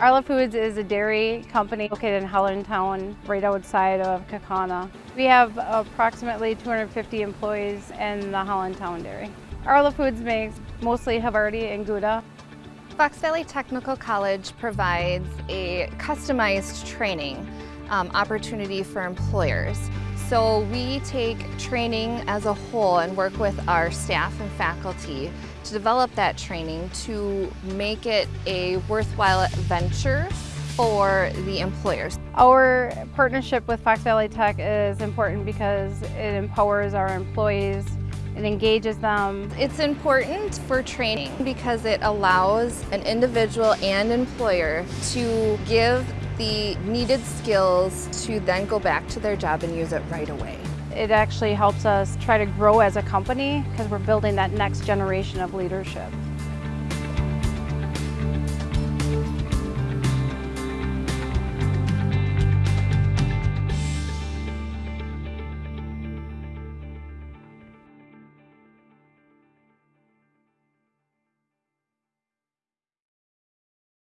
Arla Foods is a dairy company located in Hollandtown, right outside of Kaukauna. We have approximately 250 employees in the Hollandtown dairy. Arla Foods makes mostly Havarti and Gouda. Fox Valley Technical College provides a customized training um, opportunity for employers. So we take training as a whole and work with our staff and faculty to develop that training to make it a worthwhile venture for the employers. Our partnership with Fox Valley Tech is important because it empowers our employees it engages them. It's important for training because it allows an individual and employer to give the needed skills to then go back to their job and use it right away. It actually helps us try to grow as a company because we're building that next generation of leadership.